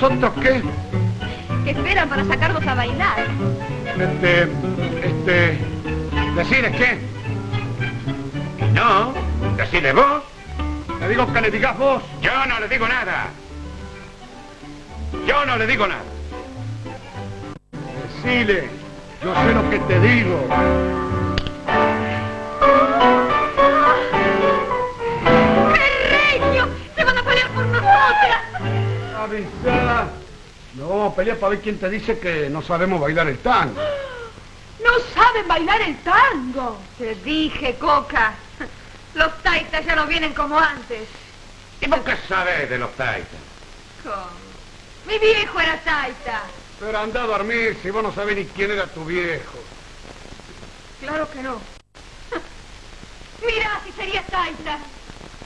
otros qué? Que esperan para sacarnos a bailar. Este, este, ¿decirles qué? No, decide vos. Le digo que le digas vos. Yo no le digo nada. Yo no le digo nada. Decile, yo sé lo que te digo. No, pelea para ver quién te dice que no sabemos bailar el tango. ¡No saben bailar el tango! Te dije, Coca. Los taitas ya no vienen como antes. ¿Y vos qué sabés de los taitas? ¿Cómo? Mi viejo era taita. Pero anda a dormir si vos no sabés ni quién era tu viejo. Claro que no. Mira si sería taita.